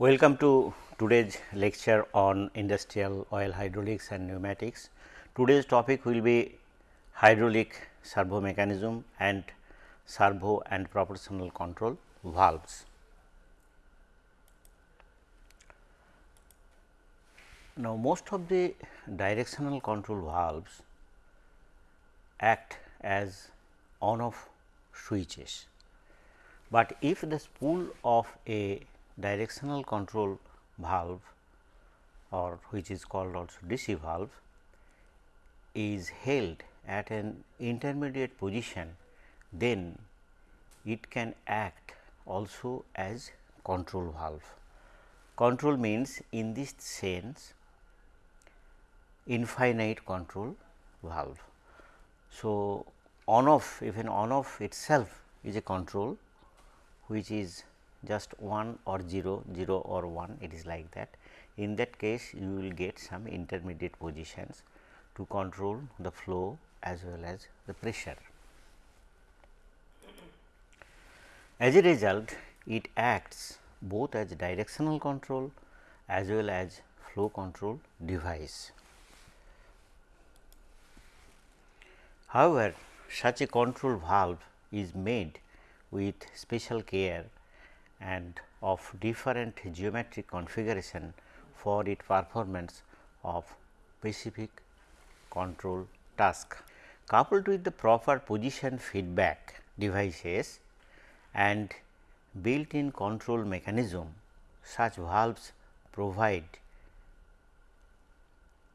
Welcome to today's lecture on industrial oil hydraulics and pneumatics. Today's topic will be hydraulic servo mechanism and servo and proportional control valves. Now, most of the directional control valves act as on off switches, but if the spool of a directional control valve or which is called also DC valve is held at an intermediate position, then it can act also as control valve. Control means in this sense infinite control valve. So, on off even on off itself is a control which is just 1 or 0, 0 or 1 it is like that. In that case you will get some intermediate positions to control the flow as well as the pressure. As a result it acts both as directional control as well as flow control device. However, such a control valve is made with special care and of different geometric configuration for its performance of specific control task. Coupled with the proper position feedback devices and built-in control mechanism, such valves provide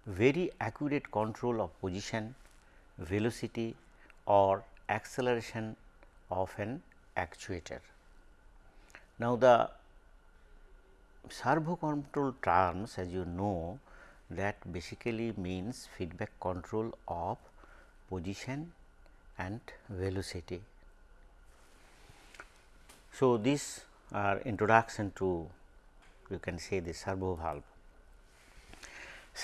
very accurate control of position velocity or acceleration of an actuator. Now, the servo control terms as you know that basically means feedback control of position and velocity. So, this are introduction to you can say the servo valve.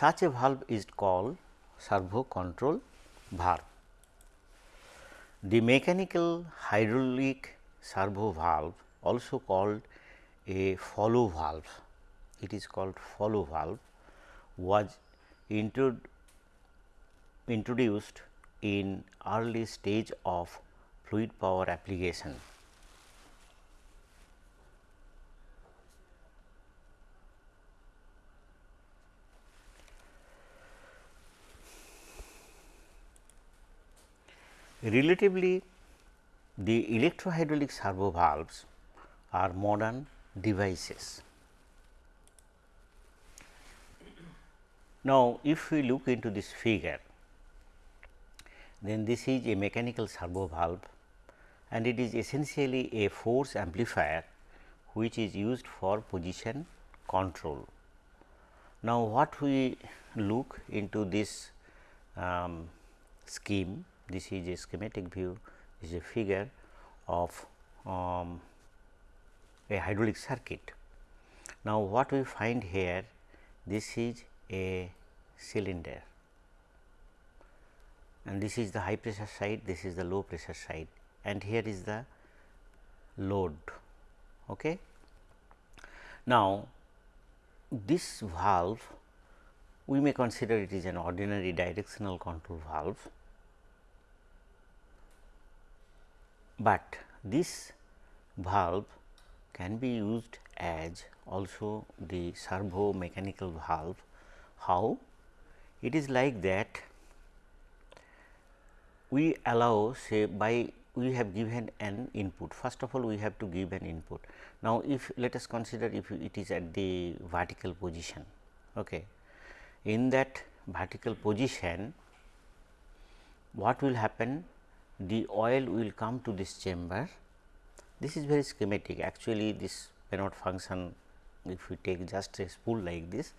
Such a valve is called servo control valve. The mechanical hydraulic servo valve also called a follow valve, it is called follow valve was introduced in early stage of fluid power application. Relatively the electrohydraulic servo valves are modern devices. Now, if we look into this figure, then this is a mechanical servo valve and it is essentially a force amplifier which is used for position control. Now, what we look into this um, scheme this is a schematic view this is a figure of um, a hydraulic circuit. Now, what we find here this is a cylinder and this is the high pressure side this is the low pressure side and here is the load. Okay. Now, this valve we may consider it is an ordinary directional control valve but this valve can be used as also the servo mechanical valve. How? It is like that we allow say by we have given an input first of all we have to give an input. Now, if let us consider if it is at the vertical position okay. in that vertical position what will happen the oil will come to this chamber. This is very schematic actually this may not function if we take just a spool like this,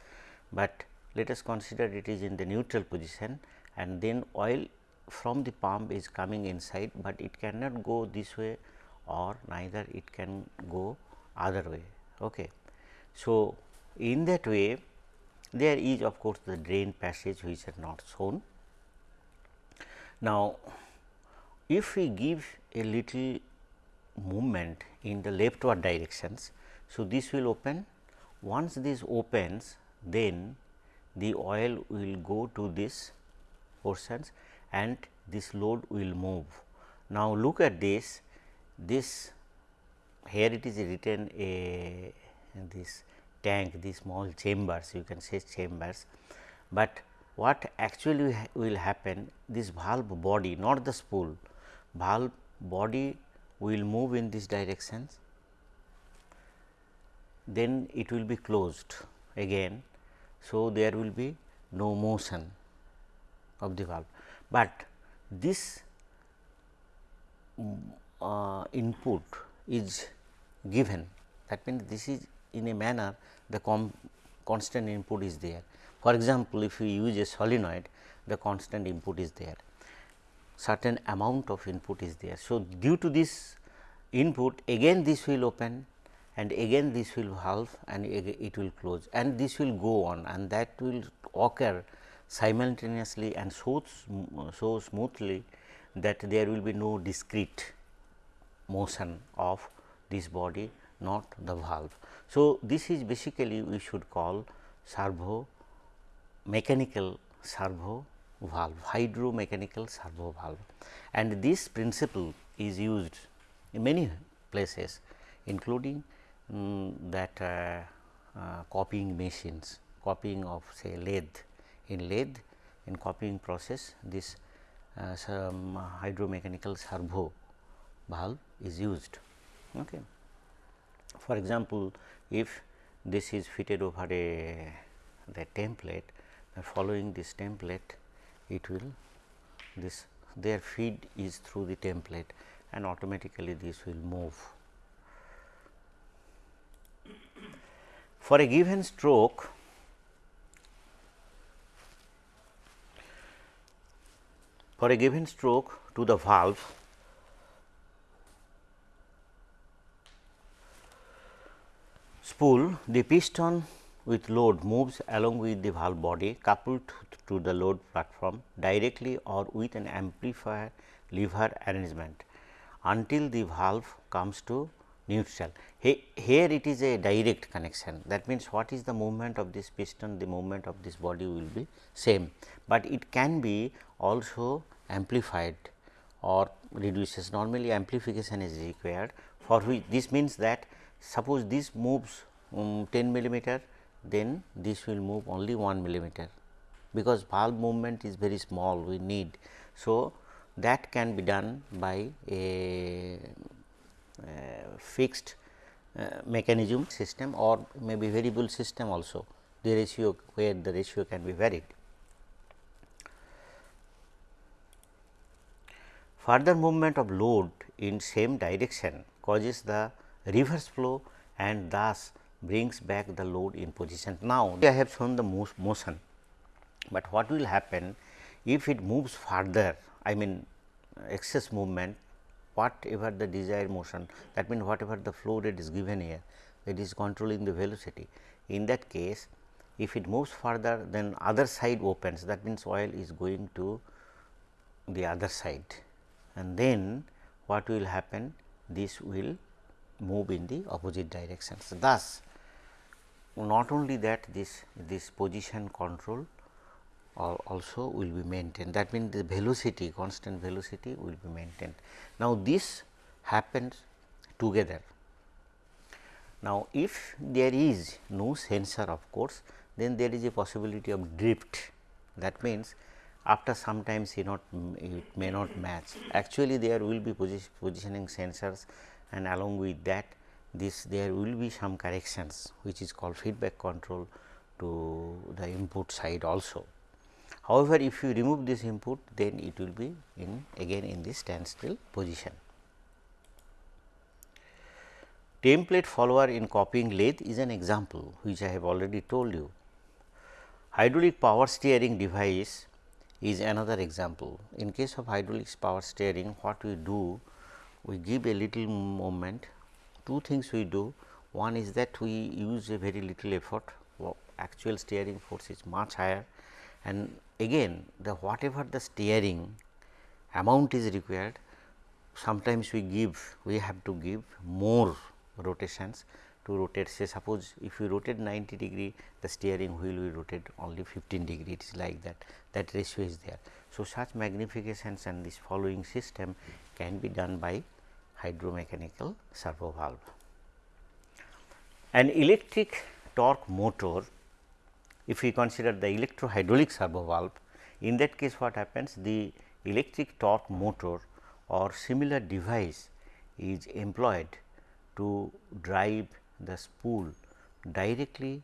but let us consider it is in the neutral position and then oil from the pump is coming inside, but it cannot go this way or neither it can go other way. Okay. So, in that way there is of course, the drain passage which are not shown. Now, if we give a little movement in the leftward directions. So, this will open once this opens then the oil will go to this portions and this load will move. Now, look at this, this here it is written a this tank, these small chambers you can say chambers, but what actually will happen this valve body not the spool, valve body will move in this directions then it will be closed again. So, there will be no motion of the valve, but this uh, input is given that means, this is in a manner the constant input is there. For example, if you use a solenoid the constant input is there certain amount of input is there. So, due to this input again this will open and again this will halve and it will close and this will go on and that will occur simultaneously and so, so smoothly that there will be no discrete motion of this body not the valve. So, this is basically we should call servo mechanical servo valve hydromechanical servo valve and this principle is used in many places including um, that uh, uh, copying machines copying of say lathe in lathe in copying process this uh, some hydromechanical servo valve is used. Okay. For example, if this is fitted over a the template following this template it will this their feed is through the template and automatically this will move. For a given stroke for a given stroke to the valve spool the piston with load moves along with the valve body coupled to the load platform directly or with an amplifier lever arrangement until the valve comes to neutral. Here it is a direct connection. That means, what is the movement of this piston the movement of this body will be same, but it can be also amplified or reduces. Normally amplification is required for which this means that suppose this moves um, 10 millimeter then this will move only 1 millimeter because valve movement is very small we need. So, that can be done by a, fixed uh, mechanism system or maybe variable system also the ratio where the ratio can be varied. Further movement of load in same direction causes the reverse flow and thus brings back the load in position. Now, I have shown the motion, but what will happen if it moves further I mean excess movement whatever the desired motion that means, whatever the flow rate is given here it is controlling the velocity. In that case if it moves further then other side opens that means, oil is going to the other side and then what will happen this will move in the opposite directions. Thus, not only that this this position control also will be maintained that means the velocity constant velocity will be maintained. Now, this happens together. Now, if there is no sensor of course, then there is a possibility of drift that means after some time not it may not match actually there will be position, positioning sensors and along with that this there will be some corrections which is called feedback control to the input side also. However, if you remove this input then it will be in again in this standstill position. Template follower in copying lathe is an example which I have already told you. Hydraulic power steering device is another example. In case of hydraulic power steering what we do we give a little moment two things we do. One is that we use a very little effort. Actual steering force is much higher. And again the whatever the steering amount is required sometimes we give we have to give more rotations to rotate. Say suppose if you rotate 90 degree the steering wheel will rotate only 15 degree. It is like that. That ratio is there. So, such magnifications and this following system can be done by hydromechanical servo valve. An electric torque motor if we consider the electro hydraulic servo valve in that case what happens the electric torque motor or similar device is employed to drive the spool directly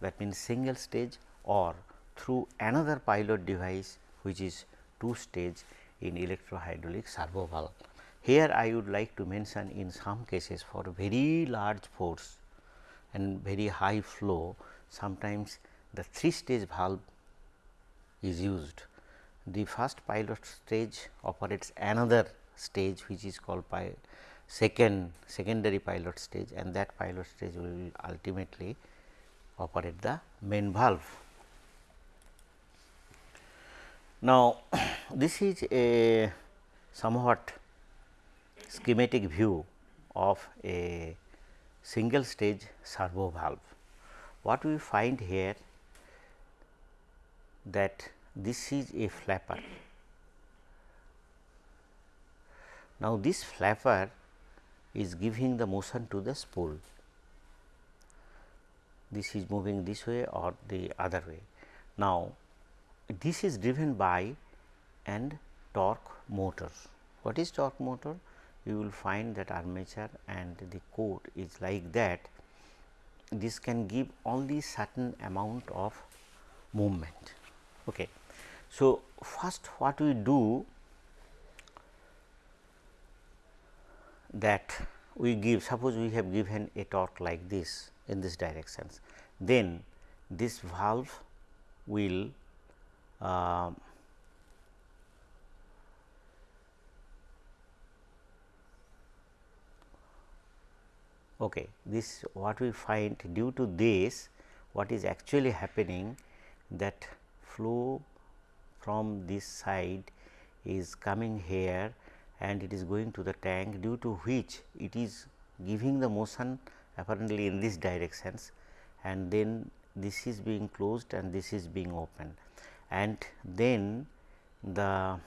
that means single stage or through another pilot device which is two stage in electrohydraulic servo valve. Here I would like to mention in some cases for very large force and very high flow sometimes the three stage valve is used. The first pilot stage operates another stage which is called second secondary pilot stage and that pilot stage will ultimately operate the main valve. Now, this is a somewhat schematic view of a single stage servo valve. What we find here that this is a flapper. Now, this flapper is giving the motion to the spool. This is moving this way or the other way. Now, this is driven by and torque motor. What is torque motor? You will find that armature and the core is like that. This can give only certain amount of movement. Okay. So, first what we do that we give suppose we have given a torque like this in this directions then this valve will uh, okay this what we find due to this what is actually happening that flow from this side is coming here and it is going to the tank due to which it is giving the motion apparently in this directions and then this is being closed and this is being opened. And then the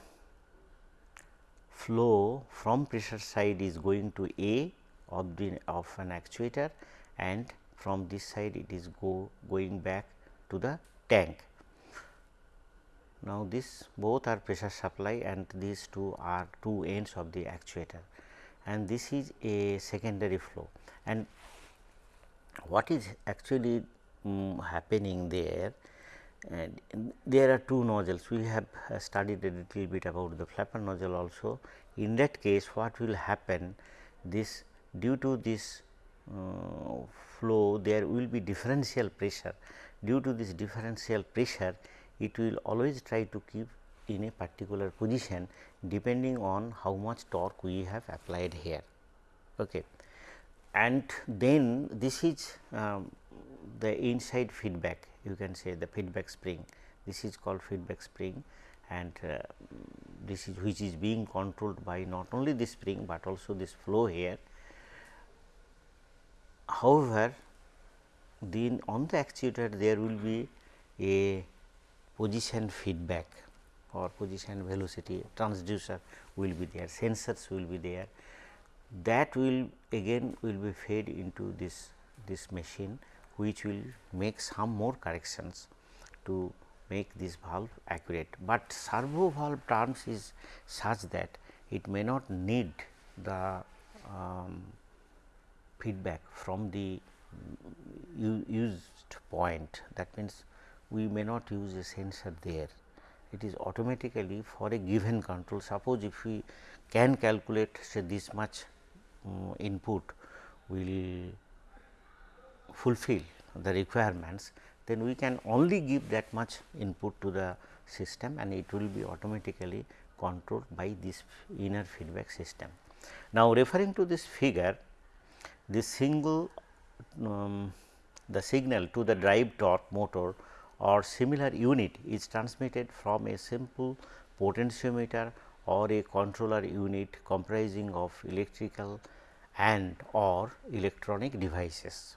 flow from pressure side is going to A of the of an actuator and from this side it is go going back to the tank. Now, this both are pressure supply and these two are two ends of the actuator and this is a secondary flow. And what is actually um, happening there and there are two nozzles we have uh, studied a little bit about the flapper nozzle also. In that case what will happen this due to this uh, flow there will be differential pressure due to this differential pressure it will always try to keep in a particular position depending on how much torque we have applied here. Okay. And then this is um, the inside feedback you can say the feedback spring this is called feedback spring and uh, this is which is being controlled by not only this spring, but also this flow here. However, then on the actuator there will be a position feedback or position velocity transducer will be there, sensors will be there. That will again will be fed into this this machine which will make some more corrections to make this valve accurate, but servo valve terms is such that it may not need the um, feedback from the used point that means we may not use a sensor there. It is automatically for a given control. Suppose if we can calculate say this much um, input will fulfill the requirements, then we can only give that much input to the system and it will be automatically controlled by this inner feedback system. Now, referring to this figure, this single um, the signal to the drive torque motor or similar unit is transmitted from a simple potentiometer or a controller unit comprising of electrical and or electronic devices.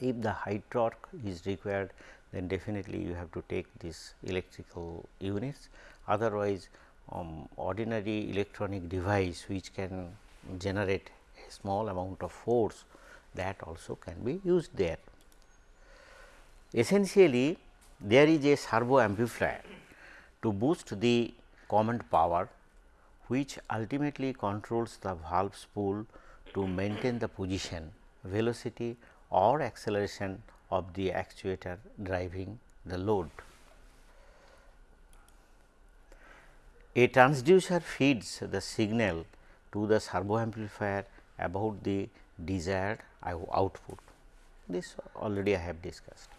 If the high torque is required then definitely you have to take these electrical units otherwise um, ordinary electronic device which can generate small amount of force that also can be used there. Essentially there is a servo amplifier to boost the command power which ultimately controls the valve spool to maintain the position, velocity or acceleration of the actuator driving the load. A transducer feeds the signal to the servo amplifier about the desired output. This already I have discussed.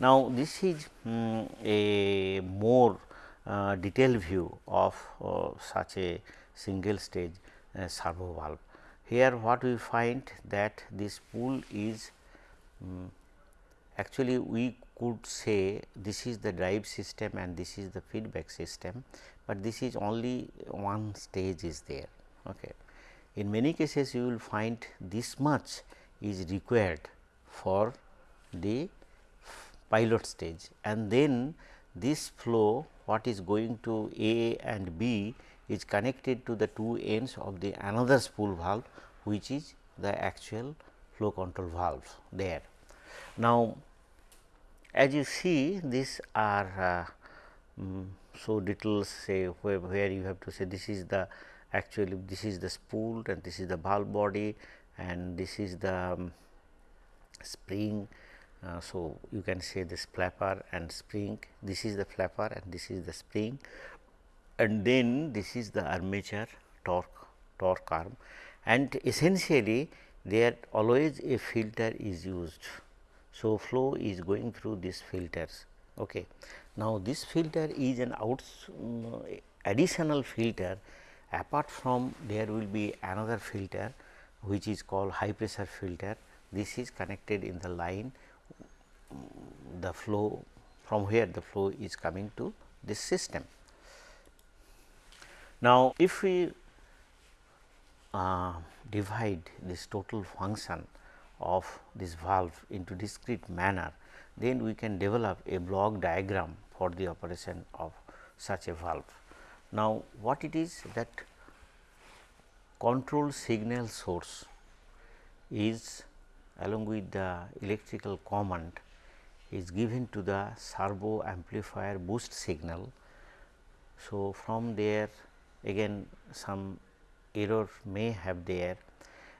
Now, this is um, a more uh, detailed view of uh, such a single stage uh, servo valve. Here what we find that this spool is um, actually we could say this is the drive system and this is the feedback system, but this is only one stage is there. Okay. In many cases you will find this much is required for the pilot stage and then this flow what is going to A and B is connected to the two ends of the another spool valve which is the actual flow control valve there. Now, as you see these are uh, um, so details say where, where you have to say this is the actually this is the spool and this is the valve body and this is the um, spring. Uh, so, you can say this flapper and spring this is the flapper and this is the spring and then this is the armature torque torque arm and essentially there always a filter is used. So, flow is going through these filters. Okay. Now, this filter is an outs um, additional filter apart from there will be another filter which is called high pressure filter. This is connected in the line the flow from where the flow is coming to this system. Now, if we uh, divide this total function of this valve into discrete manner, then we can develop a block diagram for the operation of such a valve. Now, what it is that control signal source is along with the electrical command is given to the servo amplifier boost signal. So, from there again some error may have there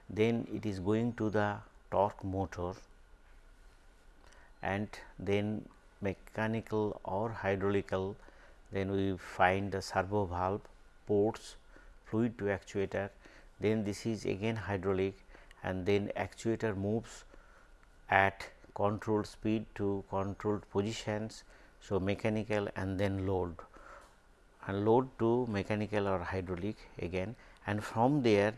then it is going to the torque motor and then mechanical or hydraulical then we find the servo valve ports fluid to actuator. Then this is again hydraulic and then actuator moves at controlled speed to controlled positions. So, mechanical and then load. And load to mechanical or hydraulic again. And from there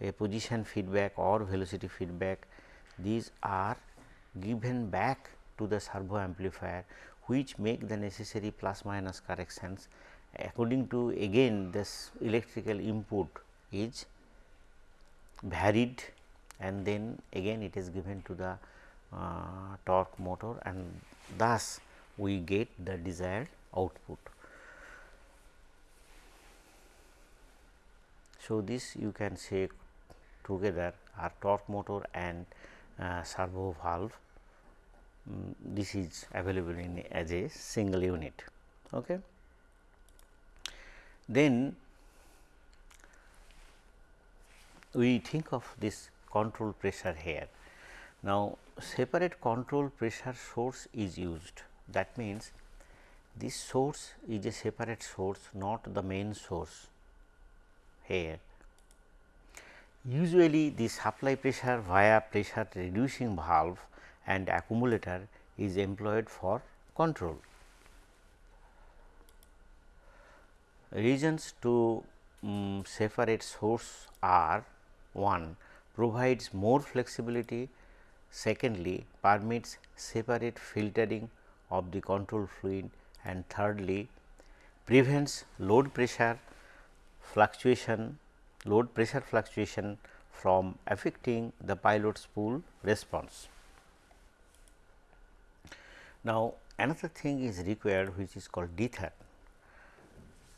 a position feedback or velocity feedback these are given back to the servo amplifier which make the necessary plus minus corrections according to again this electrical input is varied and then again it is given to the uh, torque motor and thus we get the desired output. So, this you can say together are torque motor and uh, servo valve um, this is available in as a single unit. Okay. Then we think of this control pressure here. Now, separate control pressure source is used that means this source is a separate source not the main source here. Usually the supply pressure via pressure reducing valve and accumulator is employed for control. Reasons to um, separate source are 1 provides more flexibility, secondly permits separate filtering of the control fluid and thirdly prevents load pressure fluctuation load pressure fluctuation from affecting the pilot spool response. Now, another thing is required which is called dither.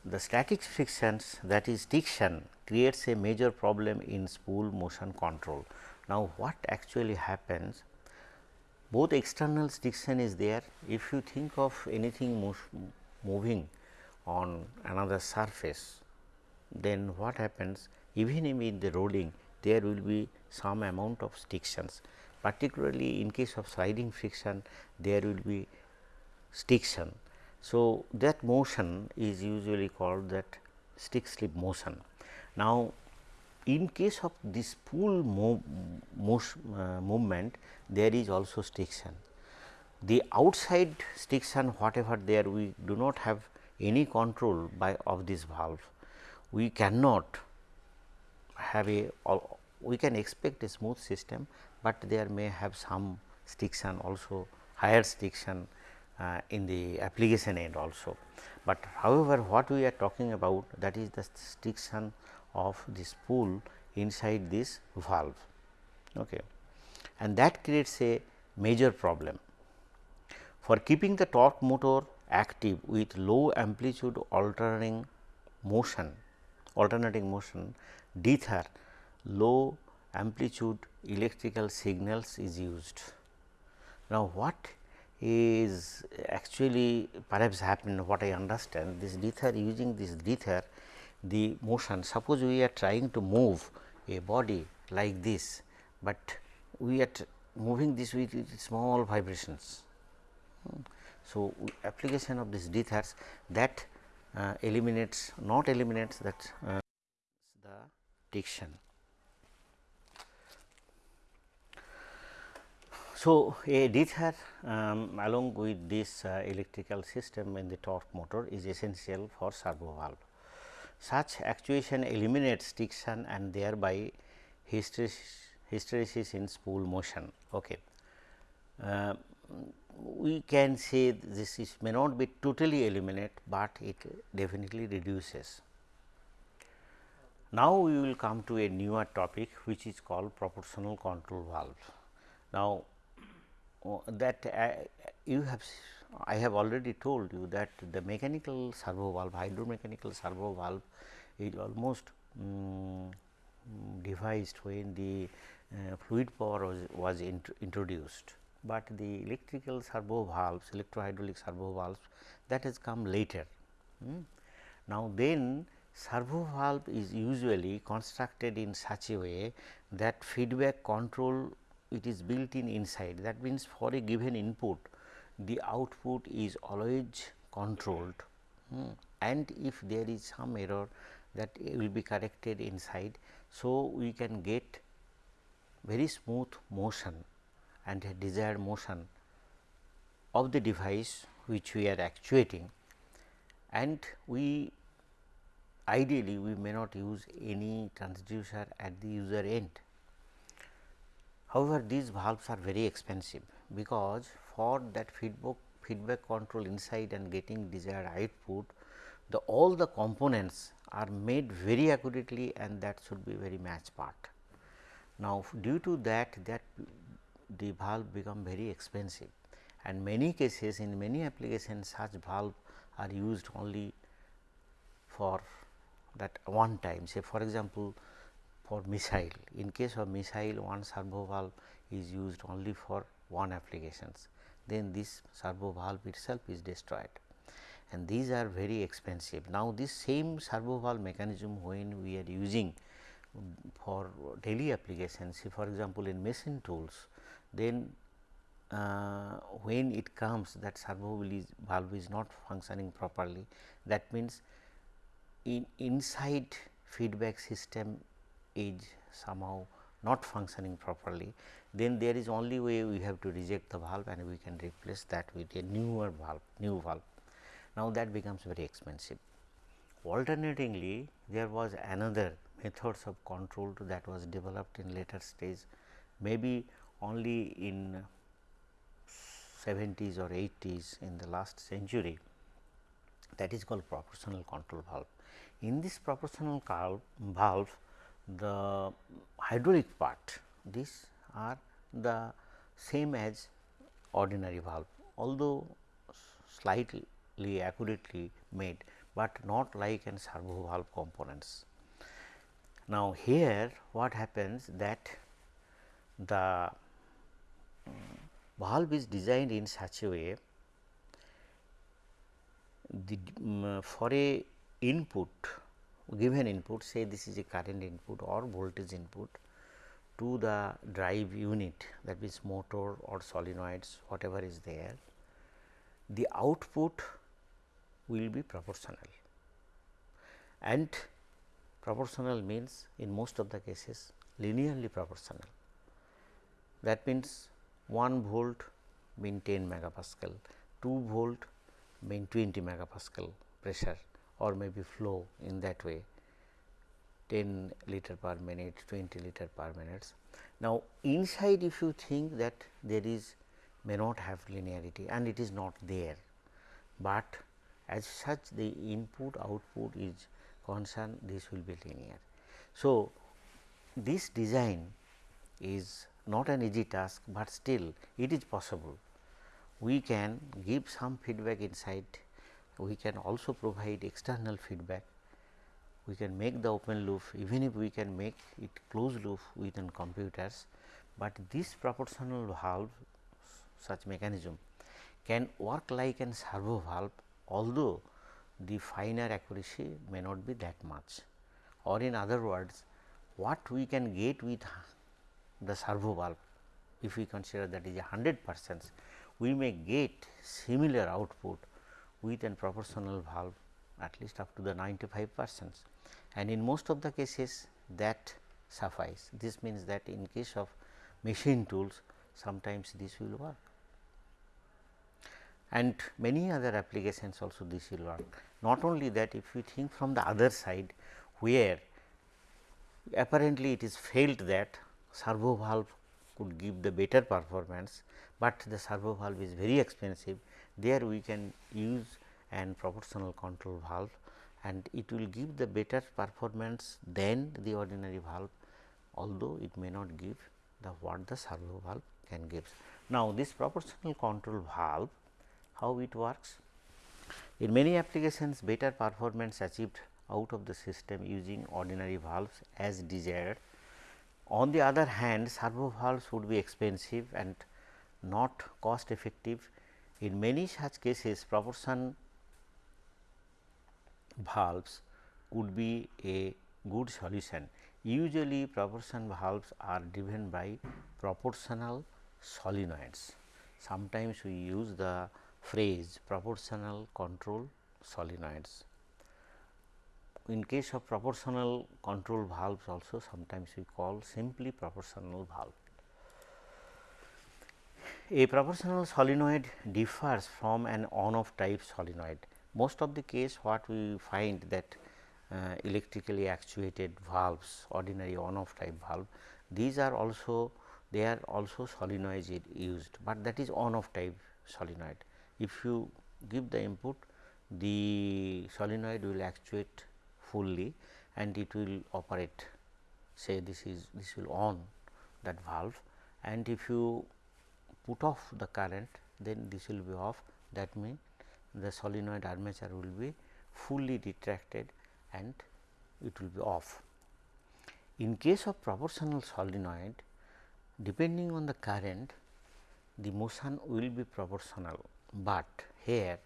The static frictions that is stiction creates a major problem in spool motion control. Now, what actually happens both external stiction is there if you think of anything moving on another surface then what happens even in the rolling there will be some amount of stictions particularly in case of sliding friction there will be stiction. So, that motion is usually called that stick slip motion. Now, in case of this spool move, uh, movement there is also stiction. The outside stiction whatever there we do not have any control by of this valve. We cannot have a we can expect a smooth system, but there may have some stiction also higher stiction uh, in the application end also. But however, what we are talking about that is the stiction of the spool inside this valve okay. and that creates a major problem. For keeping the torque motor active with low amplitude alternating motion alternating motion dither low amplitude electrical signals is used. Now, what is actually perhaps happened what I understand this dither using this dither the motion suppose we are trying to move a body like this, but we are moving this with small vibrations. So, application of this dithers that uh, eliminates not eliminates that uh, the stiction. So, a dither um, along with this uh, electrical system in the torque motor is essential for servo valve. Such actuation eliminates stiction and thereby hysteresis in spool motion. Okay. Uh, we can say this is may not be totally eliminate, but it definitely reduces. Now, we will come to a newer topic which is called proportional control valve. Now, that uh, you have I have already told you that the mechanical servo valve hydromechanical servo valve is almost um, devised when the uh, fluid power was, was int introduced, but the electrical servo valves electrohydraulic servo valves that has come later. Hmm. Now, then servo valve is usually constructed in such a way that feedback control it is built in inside that means for a given input the output is always controlled hmm. and if there is some error that will be corrected inside. So, we can get very smooth motion and desired motion of the device which we are actuating and we ideally we may not use any transducer at the user end. However, these valves are very expensive because for that feedback feedback control inside and getting desired output the all the components are made very accurately and that should be very match part. Now, due to that that the valve become very expensive and many cases in many applications such valve are used only for that one time say for example, for missile. In case of missile one servo valve is used only for one applications. Then this servo valve itself is destroyed. And these are very expensive. Now, this same servo valve mechanism when we are using for daily applications for example, in machine tools then uh, when it comes that servo valve is not functioning properly that means in inside feedback system is somehow not functioning properly then there is only way we have to reject the valve and we can replace that with a newer valve new valve now, that becomes very expensive. Alternatingly, there was another methods of control that was developed in later stage maybe only in 70s or 80s in the last century that is called proportional control valve. In this proportional valve the hydraulic part these are the same as ordinary valve although slightly accurately made, but not like an servo valve components. Now, here what happens that the valve is designed in such a way the um, for a input given input say this is a current input or voltage input to the drive unit that means motor or solenoids whatever is there the output will be proportional and proportional means in most of the cases linearly proportional. That means 1 volt mean 10 megapascal, 2 volt mean 20 megapascal pressure or maybe flow in that way 10 liter per minute, 20 liter per minute. Now, inside if you think that there is may not have linearity and it is not there, but as such the input output is concerned this will be linear. So, this design is not an easy task, but still it is possible. We can give some feedback inside, we can also provide external feedback, we can make the open loop. Even if we can make it closed loop within computers, but this proportional valve such mechanism can work like an servo valve although the finer accuracy may not be that much. Or in other words what we can get with the servo valve if we consider that is a 100 percent we may get similar output with proportional valve at least up to the 95 percent and in most of the cases that suffice. This means that in case of machine tools sometimes this will work and many other applications also this will work. Not only that if we think from the other side where apparently it is felt that servo valve could give the better performance, but the servo valve is very expensive there we can use an proportional control valve and it will give the better performance than the ordinary valve although it may not give the what the servo valve can give. Now, this proportional control valve how it works? In many applications better performance achieved out of the system using ordinary valves as desired. On the other hand servo valves would be expensive and not cost effective. In many such cases proportion valves could be a good solution. Usually proportion valves are driven by proportional solenoids. Sometimes we use the phrase proportional control solenoids. In case of proportional control valves also sometimes we call simply proportional valve. A proportional solenoid differs from an on off type solenoid. Most of the case what we find that uh, electrically actuated valves ordinary on off type valve these are also they are also solenoids used, but that is on off type solenoid if you give the input the solenoid will actuate fully and it will operate say this is this will on that valve and if you put off the current then this will be off that means the solenoid armature will be fully retracted and it will be off. In case of proportional solenoid depending on the current the motion will be proportional but here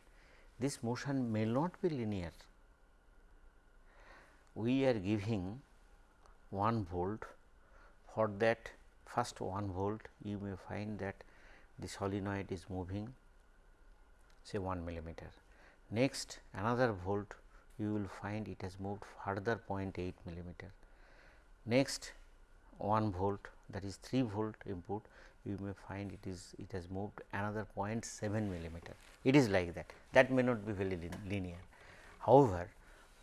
this motion may not be linear. We are giving 1 volt for that first 1 volt you may find that the solenoid is moving say 1 millimeter. Next another volt you will find it has moved further 0.8 millimeter. Next 1 volt that is 3 volt input you may find it is it has moved another 0.7 millimeter. It is like that that may not be very linear. However,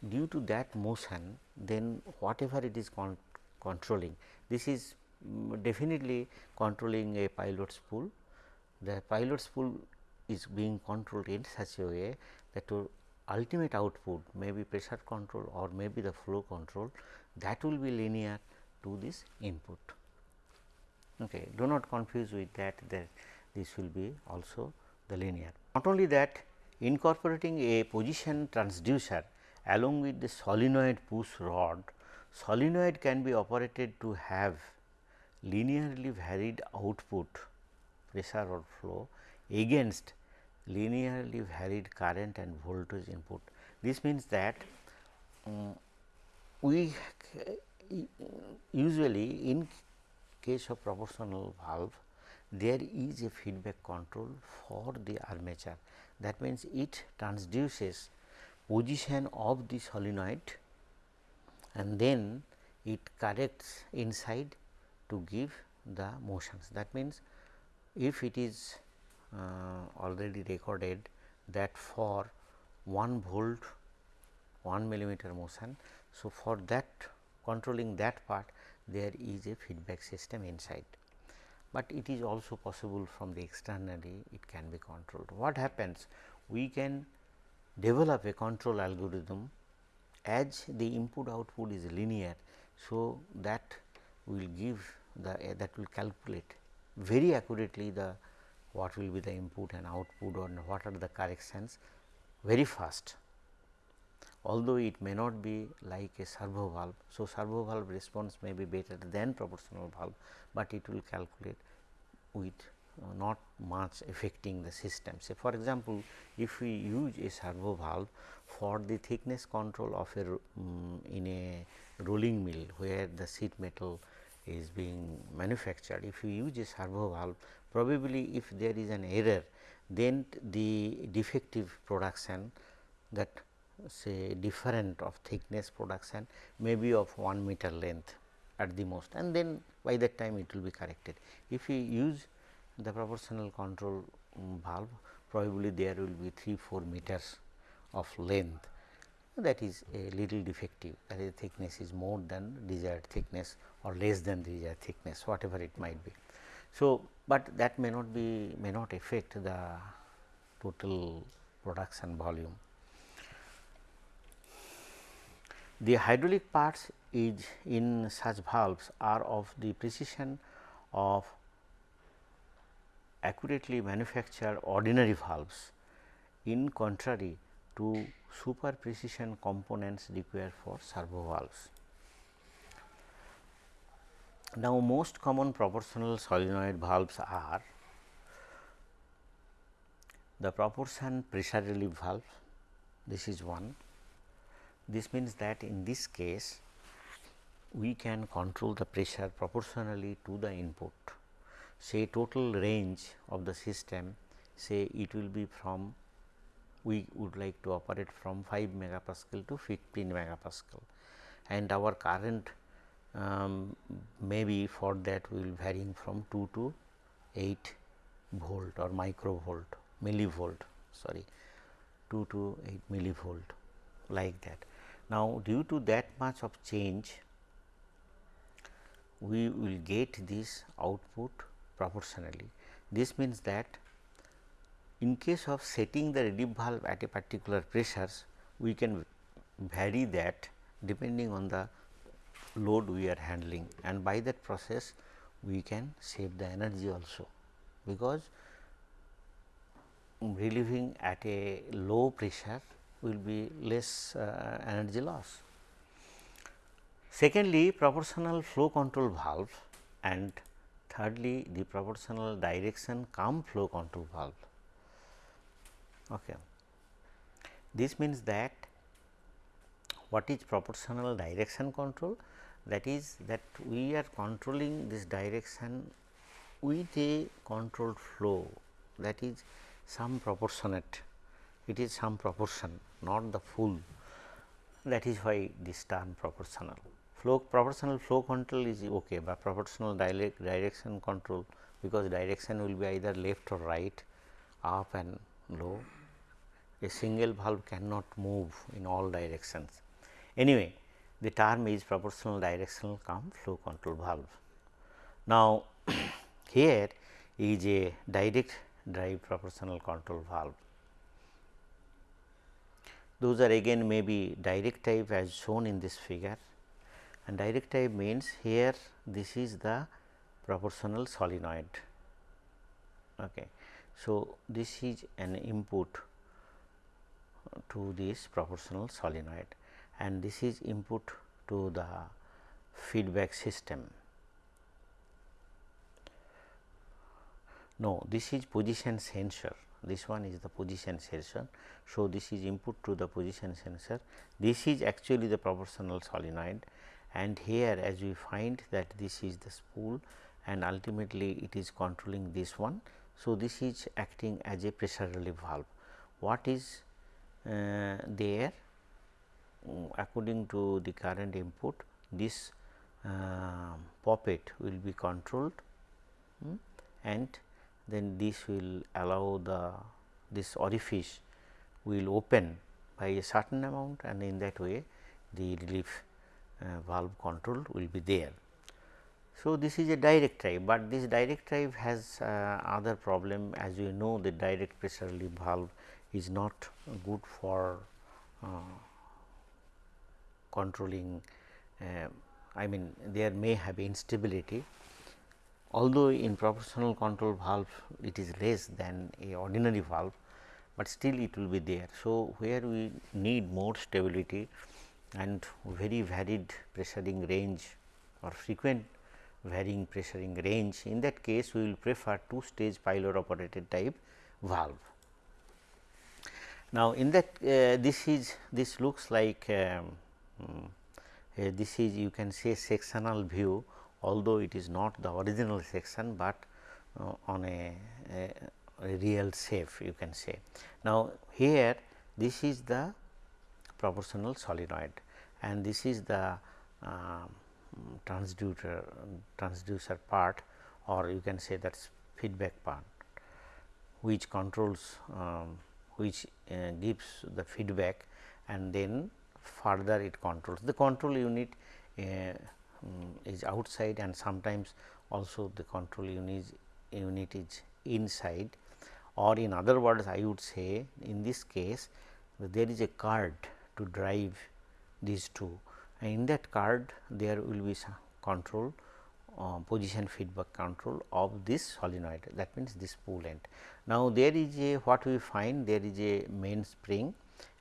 due to that motion then whatever it is con controlling this is um, definitely controlling a pilot spool. The pilot spool is being controlled in such a way that to ultimate output may be pressure control or may be the flow control that will be linear to this input. Okay. Do not confuse with that that this will be also the linear. Not only that incorporating a position transducer along with the solenoid push rod, solenoid can be operated to have linearly varied output pressure or flow against linearly varied current and voltage input. This means that um, we usually in case of proportional valve there is a feedback control for the armature that means it transduces position of the solenoid and then it corrects inside to give the motions. That means, if it is uh, already recorded that for 1 volt 1 millimeter motion. So, for that controlling that part there is a feedback system inside, but it is also possible from the externally it can be controlled. What happens? We can develop a control algorithm as the input output is linear. So, that will give the uh, that will calculate very accurately the what will be the input and output or what are the corrections very fast. Although it may not be like a servo valve. So, servo valve response may be better than proportional valve, but it will calculate with uh, not much affecting the system. Say for example, if we use a servo valve for the thickness control of a um, in a rolling mill where the sheet metal is being manufactured. If you use a servo valve probably if there is an error then the defective production that say different of thickness production may be of 1 meter length at the most and then by that time it will be corrected. If you use the proportional control um, valve probably there will be 3 4 meters of length that is a little defective that is thickness is more than desired thickness or less than desired uh, thickness whatever it might be. So, but that may not be may not affect the total production volume. The hydraulic parts is in such valves are of the precision of accurately manufactured ordinary valves in contrary to super precision components required for servo valves. Now, most common proportional solenoid valves are the proportion pressure relief valve, this is one. This means that in this case, we can control the pressure proportionally to the input. Say total range of the system, say it will be from we would like to operate from 5 megapascal to 15 megapascal and our current um, maybe for that we will varying from 2 to 8 volt or microvolt millivolt sorry 2 to 8 millivolt like that. Now, due to that much of change we will get this output proportionally. This means that in case of setting the relief valve at a particular pressures we can vary that depending on the load we are handling and by that process we can save the energy also because relieving at a low pressure will be less uh, energy loss. Secondly, proportional flow control valve and thirdly the proportional direction cum flow control valve. Okay. This means that what is proportional direction control? That is that we are controlling this direction with a controlled flow that is some proportionate it is some proportion not the full. That is why this term proportional. Flow proportional flow control is okay but proportional direction control because direction will be either left or right up and low. A single valve cannot move in all directions. Anyway the term is proportional directional cum flow control valve. Now, here is a direct drive proportional control valve. Those are again may be direct type as shown in this figure and direct type means here this is the proportional solenoid. Okay. So, this is an input to this proportional solenoid and this is input to the feedback system. No, this is position sensor, this one is the position sensor. So, this is input to the position sensor, this is actually the proportional solenoid and here as we find that this is the spool and ultimately it is controlling this one. So, this is acting as a pressure relief valve. What is uh, there according to the current input this uh, poppet will be controlled um, and then this will allow the this orifice will open by a certain amount and in that way the relief uh, valve control will be there. So, this is a direct drive, but this direct drive has uh, other problem as you know the direct pressure relief valve is not good for uh, controlling uh, I mean there may have instability although in proportional control valve it is less than a ordinary valve, but still it will be there. So, where we need more stability and very varied pressuring range or frequent varying pressuring range in that case we will prefer two stage pilot operated type valve. Now, in that uh, this is this looks like um, uh, this is you can say sectional view although it is not the original section, but uh, on a, a, a, real shape you can say. Now, here this is the proportional solenoid and this is the uh, transducer transducer part or you can say that feedback part which controls um, which uh, gives the feedback and then further it controls. The control unit uh, um, is outside and sometimes also the control unit, unit is inside or in other words I would say in this case there is a card to drive these two and in that card there will be some control uh, position feedback control of this solenoid that means this end. Now, there is a what we find there is a main spring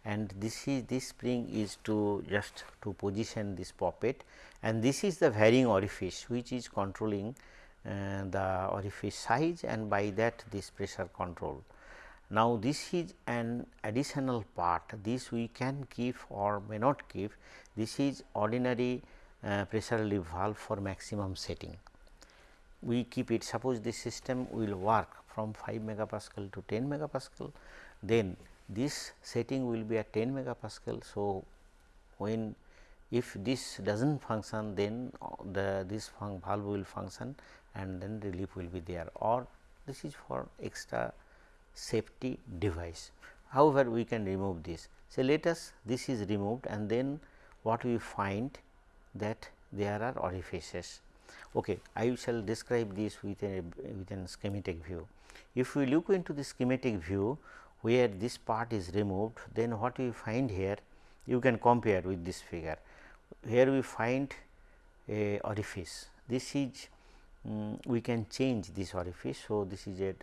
and this is this spring is to just to position this poppet and this is the varying orifice which is controlling uh, the orifice size and by that this pressure control. Now, this is an additional part this we can keep or may not keep this is ordinary uh, pressure relief valve for maximum setting. We keep it suppose this system will work from 5 megapascal to 10 megapascal then this setting will be at 10 megapascal. So, when if this does not function then uh, the this valve will function and then relief will be there or this is for extra safety device. However, we can remove this. So, let us this is removed and then what we find that there are orifices. Okay, I shall describe this with a with a schematic view. If we look into the schematic view where this part is removed, then what we find here you can compare with this figure. Here we find a orifice. This is um, we can change this orifice. So, this is a,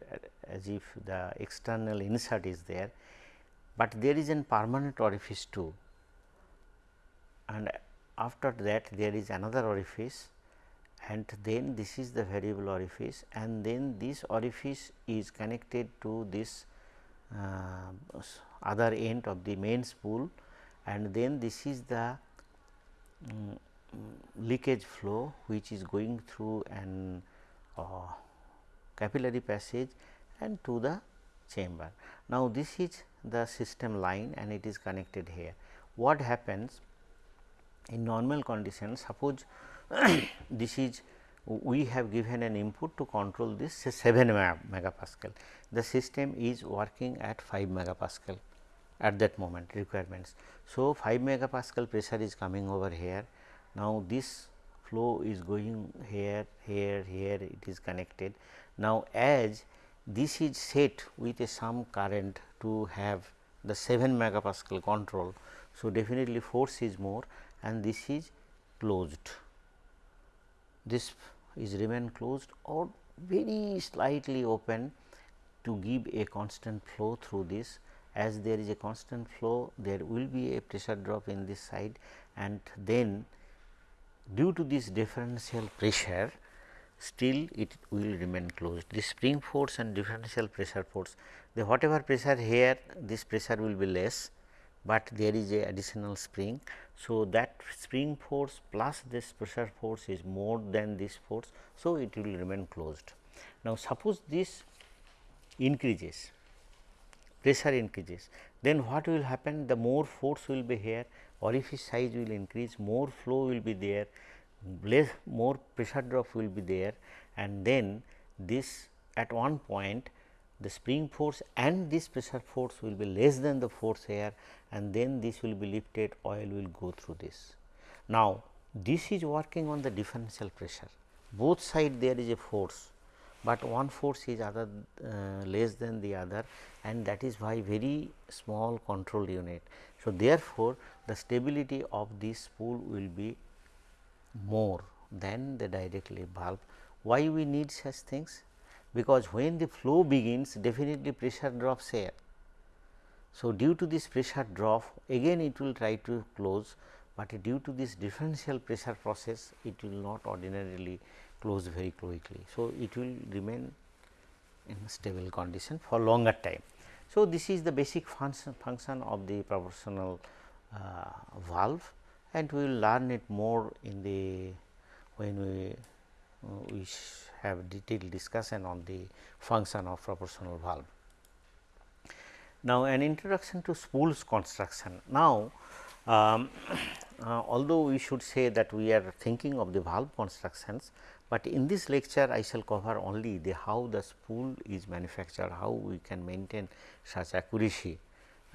as if the external insert is there, but there is a permanent orifice too and after that there is another orifice and then this is the variable orifice and then this orifice is connected to this other end of the main spool and then this is the um, leakage flow which is going through an uh, capillary passage and to the chamber. Now, this is the system line and it is connected here. What happens in normal conditions suppose this is we have given an input to control this say 7 megapascal. The system is working at 5 megapascal at that moment requirements. So, 5 megapascal pressure is coming over here. Now, this flow is going here, here, here it is connected. Now, as this is set with a some current to have the 7 megapascal control. So, definitely force is more and this is closed, this is remain closed or very slightly open to give a constant flow through this as there is a constant flow there will be a pressure drop in this side and then due to this differential pressure still it will remain closed. The spring force and differential pressure force the whatever pressure here this pressure will be less, but there is a additional spring. So, that spring force plus this pressure force is more than this force. So, it will remain closed. Now, suppose this increases pressure increases then what will happen the more force will be here orifice size will increase more flow will be there less more pressure drop will be there and then this at one point the spring force and this pressure force will be less than the force here and then this will be lifted oil will go through this. Now, this is working on the differential pressure both side there is a force, but one force is other uh, less than the other and that is why very small control unit. So, therefore, the stability of this spool will be more than the directly valve. Why we need such things? Because when the flow begins definitely pressure drops here. So, due to this pressure drop again it will try to close, but due to this differential pressure process it will not ordinarily close very quickly. So, it will remain in stable condition for longer time. So, this is the basic function, function of the proportional uh, valve and we will learn it more in the when we uh, we have detailed discussion on the function of proportional valve. Now, an introduction to spools construction. Now, um, uh, although we should say that we are thinking of the valve constructions, but in this lecture I shall cover only the how the spool is manufactured, how we can maintain such accuracy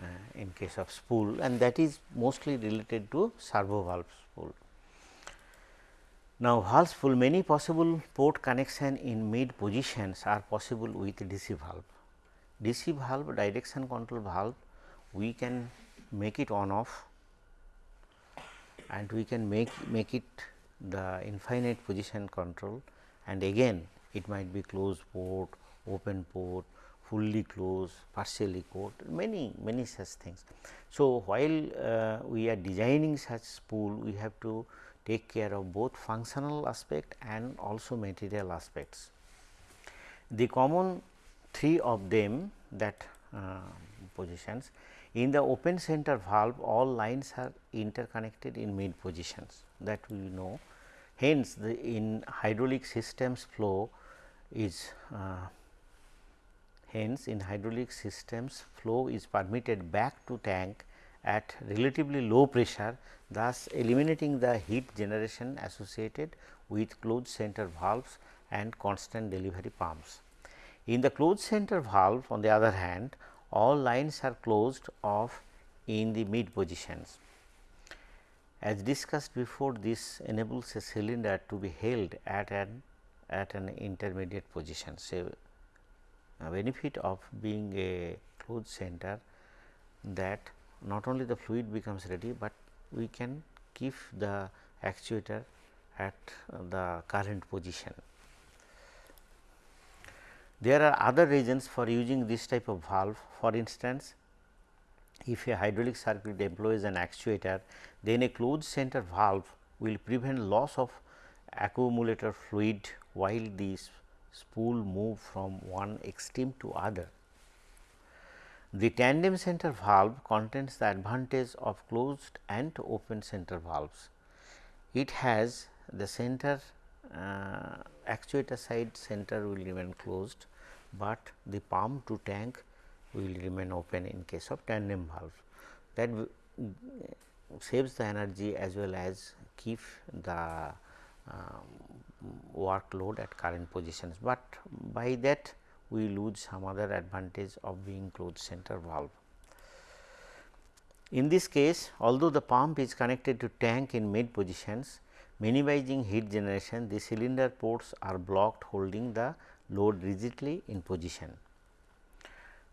uh, in case of spool and that is mostly related to servo valve spool. Now, valve spool many possible port connection in mid positions are possible with DC valve. DC valve direction control valve we can make it on off and we can make make it the infinite position control and again it might be closed port, open port, fully closed, partially closed many many such things. So, while uh, we are designing such spool, we have to take care of both functional aspect and also material aspects. The common three of them that uh, positions in the open center valve all lines are interconnected in mid positions that we know. Hence, the in hydraulic systems flow is uh, Hence, in hydraulic systems flow is permitted back to tank at relatively low pressure thus eliminating the heat generation associated with closed center valves and constant delivery pumps. In the closed center valve on the other hand all lines are closed off in the mid positions. As discussed before this enables a cylinder to be held at an at an intermediate position say benefit of being a closed center that not only the fluid becomes ready, but we can keep the actuator at uh, the current position. There are other reasons for using this type of valve. For instance, if a hydraulic circuit employs an actuator, then a closed center valve will prevent loss of accumulator fluid while these spool move from one extreme to other. The tandem center valve contains the advantage of closed and open center valves. It has the center uh, actuator side center will remain closed, but the pump to tank will remain open in case of tandem valve. That saves the energy as well as keep the um, workload at current positions, but by that we lose some other advantage of being closed center valve. In this case, although the pump is connected to tank in mid positions, minimizing heat generation, the cylinder ports are blocked holding the load rigidly in position.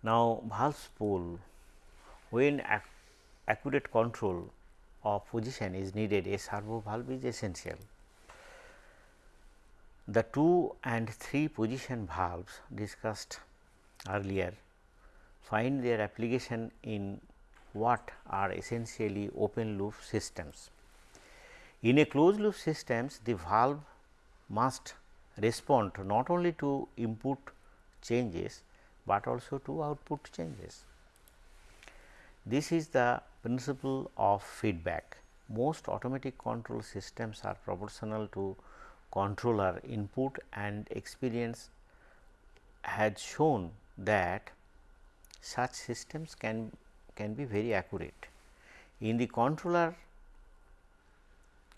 Now, valve spool when ac accurate control of position is needed a servo valve is essential. The 2 and 3 position valves discussed earlier find their application in what are essentially open loop systems. In a closed loop systems, the valve must respond not only to input changes, but also to output changes. This is the principle of feedback. Most automatic control systems are proportional to controller input and experience has shown that such systems can can be very accurate. In the controller,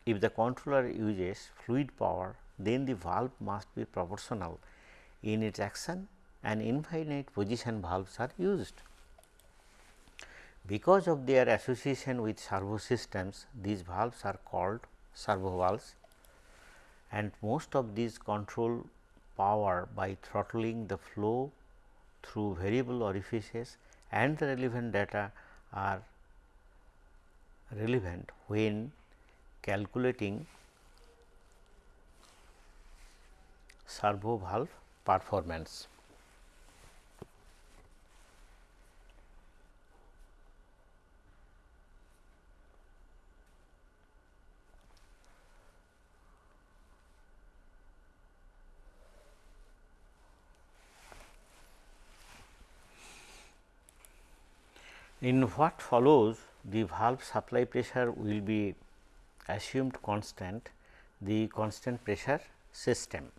if the controller uses fluid power, then the valve must be proportional in its action and infinite position valves are used. Because of their association with servo systems, these valves are called servo valves and most of these control power by throttling the flow through variable orifices and the relevant data are relevant when calculating servo valve performance. In what follows the valve supply pressure will be assumed constant the constant pressure system.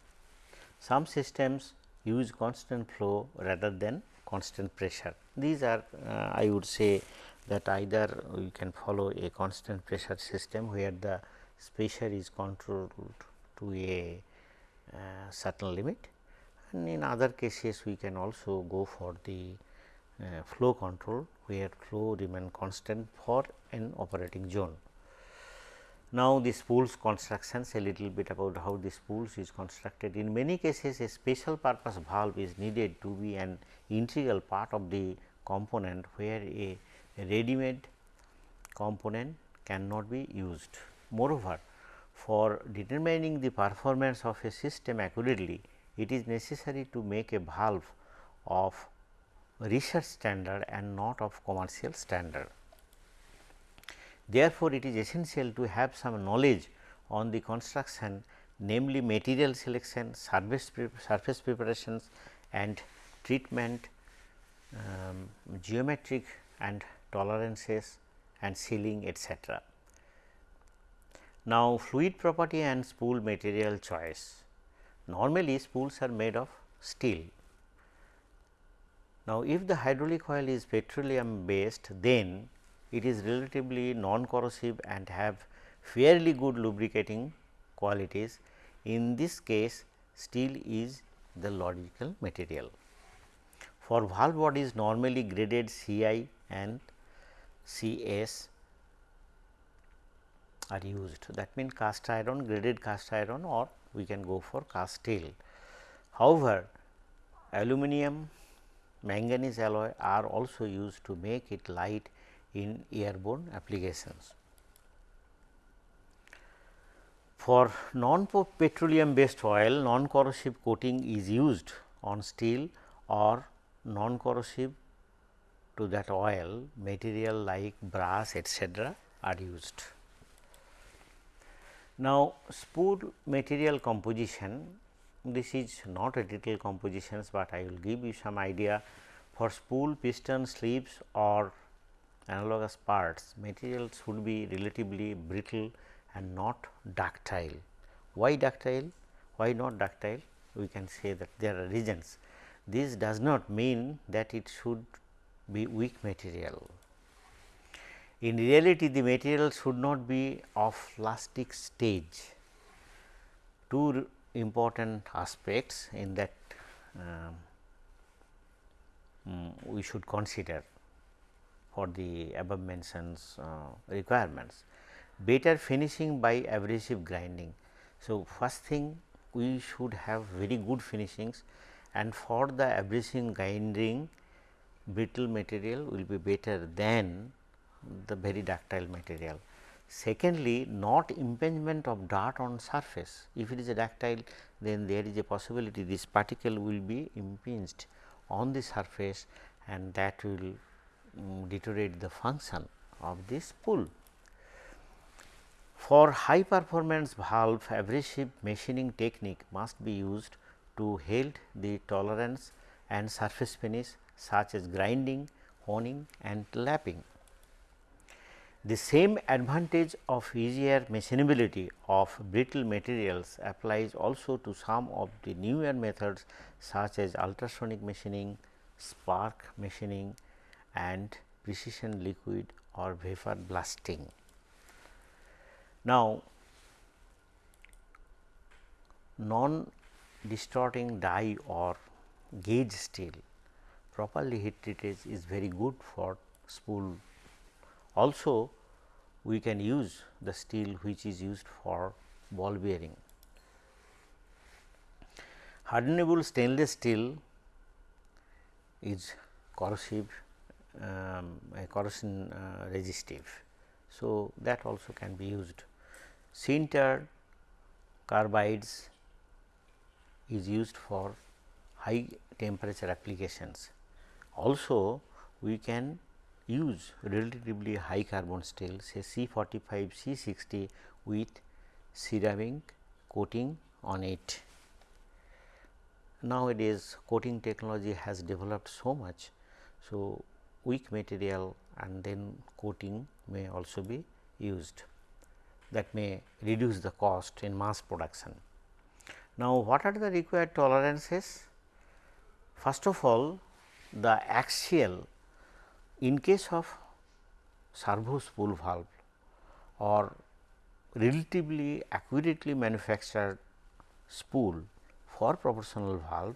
Some systems use constant flow rather than constant pressure. These are uh, I would say that either we can follow a constant pressure system where the pressure is controlled to a uh, certain limit and in other cases we can also go for the uh, flow control where flow remain constant for an operating zone. Now, the spools constructions a little bit about how the spools is constructed. In many cases a special purpose valve is needed to be an integral part of the component where a ready made component cannot be used. Moreover, for determining the performance of a system accurately, it is necessary to make a valve of research standard and not of commercial standard. Therefore, it is essential to have some knowledge on the construction namely material selection, surface, surface preparations and treatment, um, geometric and tolerances and sealing etc. Now, fluid property and spool material choice. Normally, spools are made of steel now, if the hydraulic oil is petroleum based, then it is relatively non corrosive and have fairly good lubricating qualities. In this case, steel is the logical material. For valve bodies normally graded CI and CS are used. That means, cast iron, graded cast iron or we can go for cast steel. However, aluminum manganese alloy are also used to make it light in airborne applications. For non-petroleum based oil, non-corrosive coating is used on steel or non-corrosive to that oil material like brass etc., are used. Now, spool material composition this is not a detailed compositions, but I will give you some idea for spool, piston, sleeves or analogous parts materials should be relatively brittle and not ductile. Why ductile? Why not ductile? We can say that there are reasons. This does not mean that it should be weak material. In reality, the material should not be of plastic stage. Two important aspects in that um, um, we should consider for the above mentioned uh, requirements. Better finishing by abrasive grinding. So, first thing we should have very good finishings and for the abrasive grinding brittle material will be better than the very ductile material. Secondly, not impingement of dart on surface. If it is a ductile, then there is a possibility this particle will be impinged on the surface and that will um, deteriorate the function of this spool. For high performance valve abrasive machining technique must be used to help the tolerance and surface finish such as grinding, honing and lapping. The same advantage of easier machinability of brittle materials applies also to some of the newer methods such as ultrasonic machining, spark machining and precision liquid or vapor blasting. Now, non distorting die or gauge steel properly heat treated is very good for spool. Also, we can use the steel which is used for ball bearing. Hardenable stainless steel is corrosive um, corrosion uh, resistive. So, that also can be used. Sintered carbides is used for high temperature applications. Also, we can use relatively high carbon steel say C 45 C 60 with ceramic coating on it. Nowadays, coating technology has developed so much. So, weak material and then coating may also be used that may reduce the cost in mass production. Now, what are the required tolerances? First of all, the axial in case of servo spool valve or relatively accurately manufactured spool for proportional valve,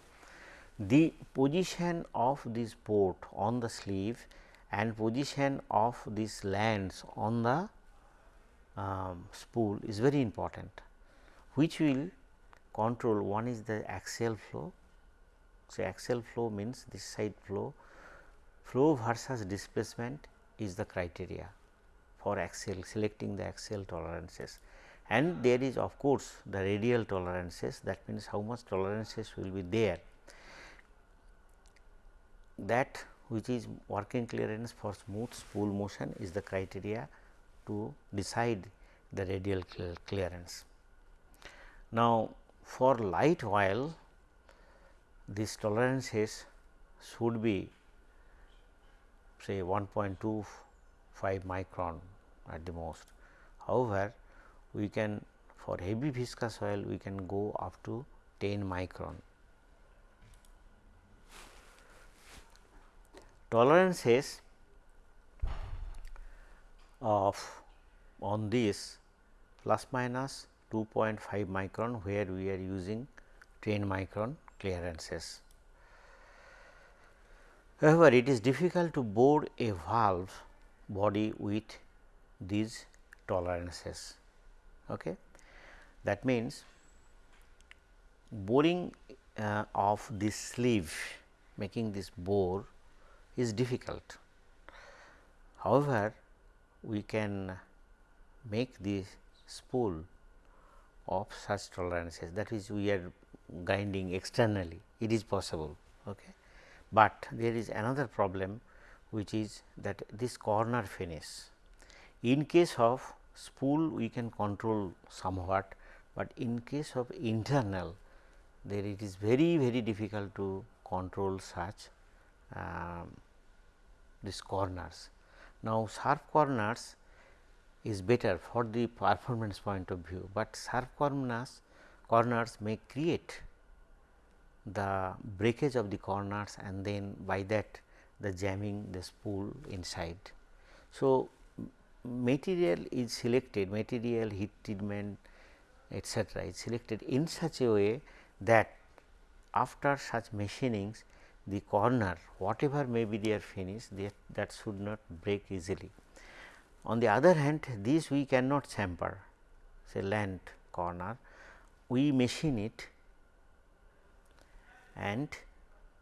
the position of this port on the sleeve and position of these lands on the um, spool is very important, which will control one is the axial flow. So, axial flow means this side flow, flow versus displacement is the criteria for axial selecting the axial tolerances and there is of course, the radial tolerances that means how much tolerances will be there that which is working clearance for smooth spool motion is the criteria to decide the radial clearance. Now, for light oil these tolerances should be say 1.25 micron at the most. However, we can for heavy viscous oil we can go up to 10 micron. Tolerances of on this plus minus 2.5 micron where we are using 10 micron clearances. However, it is difficult to bore a valve body with these tolerances. Okay. That means, boring uh, of this sleeve making this bore is difficult. However, we can make this spool of such tolerances that is we are grinding externally it is possible. Okay. But there is another problem which is that this corner finish. In case of spool we can control somewhat, but in case of internal there it is very very difficult to control such um, these corners. Now, sharp corners is better for the performance point of view, but sharp corners corners may create the breakage of the corners and then by that the jamming the spool inside. So, material is selected material heat treatment etcetera is selected in such a way that after such machinings the corner whatever may be their finish that, that should not break easily. On the other hand this we cannot chamfer say land corner we machine it and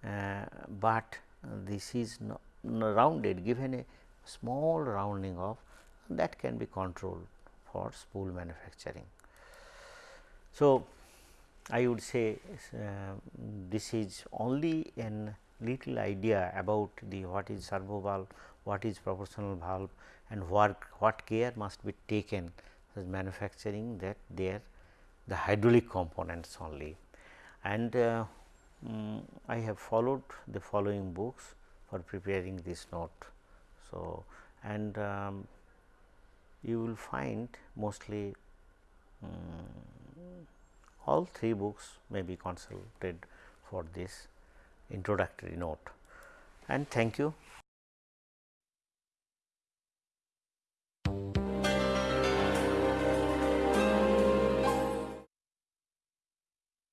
uh, but this is no, no rounded given a small rounding of that can be controlled for spool manufacturing. So, I would say uh, this is only an little idea about the what is servo valve, what is proportional valve and what, what care must be taken as manufacturing that there the hydraulic components only. And uh, um, I have followed the following books for preparing this note. So, and um, you will find mostly um, all three books may be consulted for this introductory note and thank you.